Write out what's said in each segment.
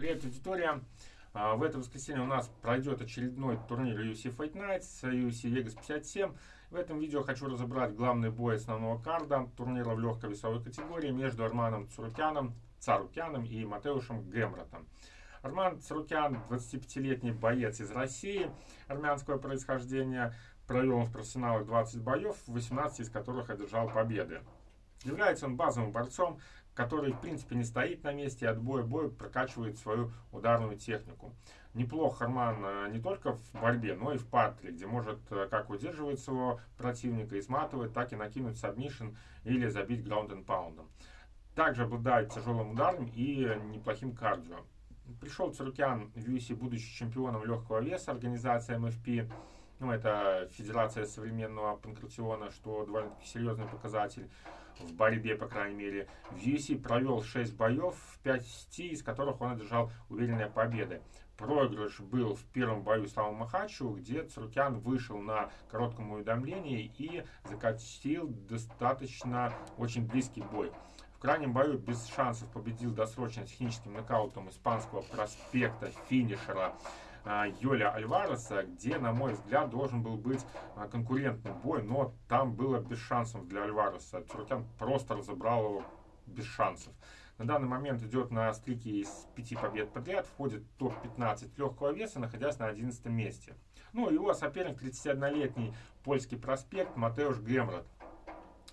Привет, аудитория! А, в это воскресенье у нас пройдет очередной турнир UFC Fight Nights, UFC Vegas 57. В этом видео хочу разобрать главный бой основного карда турнира в легкой весовой категории между Арманом Цурукяном, Царукяном и Матеушем Гемратом. Арман Царукян, 25-летний боец из России армянского происхождения, провел в профессионалах 20 боев, 18 из которых одержал победы. Является он базовым борцом, который, в принципе, не стоит на месте от боя к бою прокачивает свою ударную технику. Неплох Харман э, не только в борьбе, но и в партере, где может э, как удерживать своего противника и сматывать, так и накинуть submission или забить граунд and паундом. Также обладает тяжелым ударом и неплохим кардио. Пришел Царукян в UFC, будучи чемпионом легкого веса, организация МФП ну, это Федерация современного панкратиона, что довольно-таки серьезный показатель в борьбе, по крайней мере. В UFC провел 6 боев, в 5 из которых он одержал уверенные победы. Проигрыш был в первом бою с Славом Махачу, где Цуркян вышел на коротком уведомлении и закатил достаточно очень близкий бой. В крайнем бою без шансов победил досрочно техническим нокаутом испанского проспекта финишера Йоля Альвареса, где, на мой взгляд, должен был быть а, конкурентный бой, но там было без шансов для Альвареса. Туркян просто разобрал его без шансов. На данный момент идет на стрике из пяти побед подряд, входит в топ-15 легкого веса, находясь на 11 месте. Ну, его соперник 31-летний польский проспект Матеуш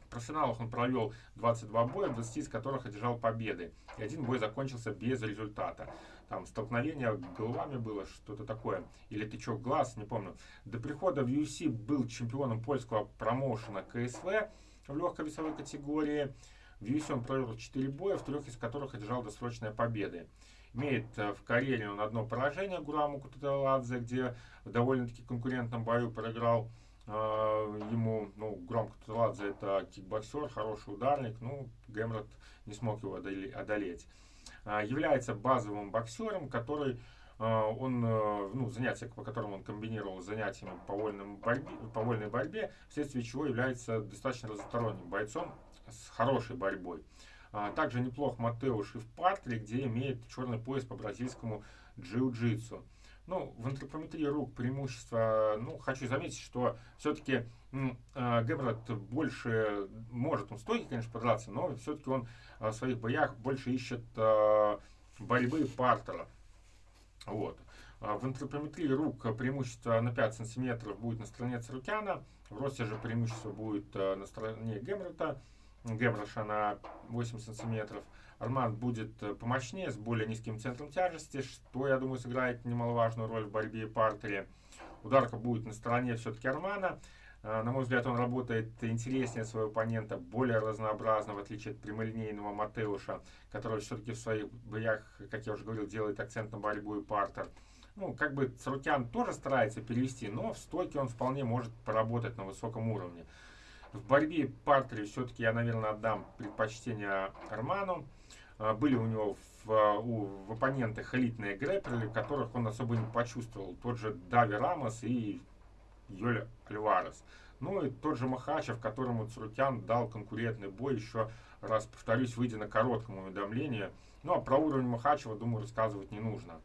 Гемрот профессионалах он провел 22 боя, 20 из которых одержал победы. И один бой закончился без результата. Там столкновение головами было, что-то такое. Или тычок глаз, не помню. До прихода в UFC был чемпионом польского промоушена КСВ в легкой весовой категории. В UFC он провел 4 боя, в трех из которых одержал досрочные победы. Имеет э, в карьере он одно поражение Гураму Куталадзе, где в довольно-таки конкурентном бою проиграл ему, ну, громко Туладзе это кикбоксер, хороший ударник, ну, Гэмрот не смог его одолеть. А, является базовым боксером, который а, он, э, ну, занятия, по которым он комбинировал занятиями по, вольным борьбе, по вольной борьбе, вследствие чего является достаточно разносторонним бойцом с хорошей борьбой. Также неплох Матеуш и в партере, где имеет черный пояс по бразильскому джиу-джитсу. Ну, в антропометрии рук преимущество, ну, хочу заметить, что все-таки э, Гебрат больше, может он стойки, конечно, подраться, но все-таки он в своих боях больше ищет э, борьбы партера. Вот. В антропометрии рук преимущество на 5 сантиметров будет на стороне Царукяна, в росте же преимущество будет э, на стороне Гемрата, Гемраша на 8 сантиметров. Арман будет э, помощнее, с более низким центром тяжести, что, я думаю, сыграет немаловажную роль в борьбе и партере. Ударка будет на стороне все-таки Армана. Э, на мой взгляд, он работает интереснее своего оппонента, более разнообразно, в отличие от прямолинейного Матеуша, который все-таки в своих боях, как я уже говорил, делает акцент на борьбу и партер. Ну, как бы Царукян тоже старается перевести, но в стойке он вполне может поработать на высоком уровне. В борьбе партере все-таки я, наверное, отдам предпочтение Арману. А, были у него в, у, в оппонентах элитные грэпперы, которых он особо не почувствовал. Тот же Дави Рамос и Йоль Альварес. Ну и тот же Махачев, которому Цурукян дал конкурентный бой, еще раз повторюсь, выйдя на коротком уведомлении. Ну а про уровень Махачева, думаю, рассказывать не нужно.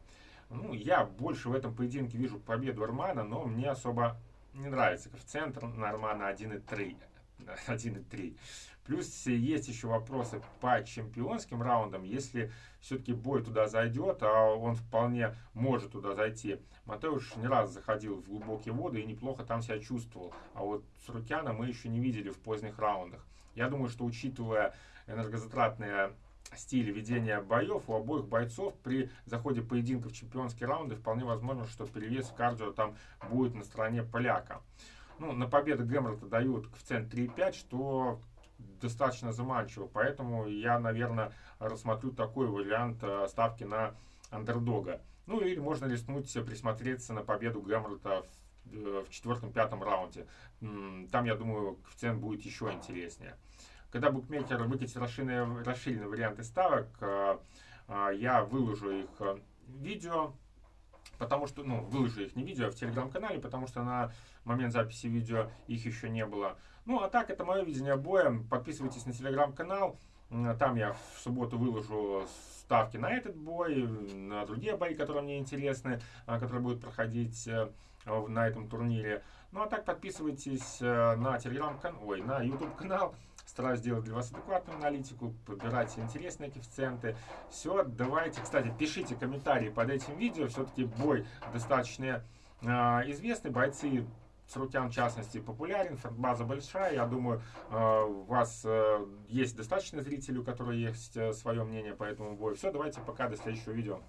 Ну, я больше в этом поединке вижу победу Армана, но мне особо не нравится коэффициент на Армана 1,3. 1,3. Плюс есть еще вопросы по чемпионским раундам. Если все-таки бой туда зайдет, а он вполне может туда зайти. Матеуш не раз заходил в глубокие воды и неплохо там себя чувствовал. А вот Сурукяна мы еще не видели в поздних раундах. Я думаю, что учитывая энергозатратные стиль ведения боев у обоих бойцов при заходе поединка в чемпионские раунды вполне возможно, что перевес кардио там будет на стороне поляка. Ну, на победу Гэмрета дают коэффициент 3,5, что достаточно заманчиво. Поэтому я, наверное, рассмотрю такой вариант э, ставки на андердога. Ну или можно рискнуть присмотреться на победу Гэмрета в, э, в четвертом-пятом раунде. Там, я думаю, коэффициент будет еще интереснее. Когда букмекер выкатит расширенные, расширенные варианты ставок, э, я выложу их видео потому что, ну, выложу их не видео, а в телеграм-канале, потому что на момент записи видео их еще не было. Ну, а так, это мое видение боя. Подписывайтесь на телеграм-канал. Там я в субботу выложу ставки на этот бой, на другие бои, которые мне интересны, которые будут проходить на этом турнире. Ну а так подписывайтесь на телеграм-канал, ой, на YouTube канал. Стараюсь сделать для вас адекватную аналитику, подбирать интересные коэффициенты. Все, давайте, кстати, пишите комментарии под этим видео. Все-таки бой достаточно э, известный. Бойцы Сарукян, в частности, популярен, база большая. Я думаю, у вас э, есть достаточно зрителей, у которых есть э, свое мнение по этому бою. Все, давайте пока, до следующего видео.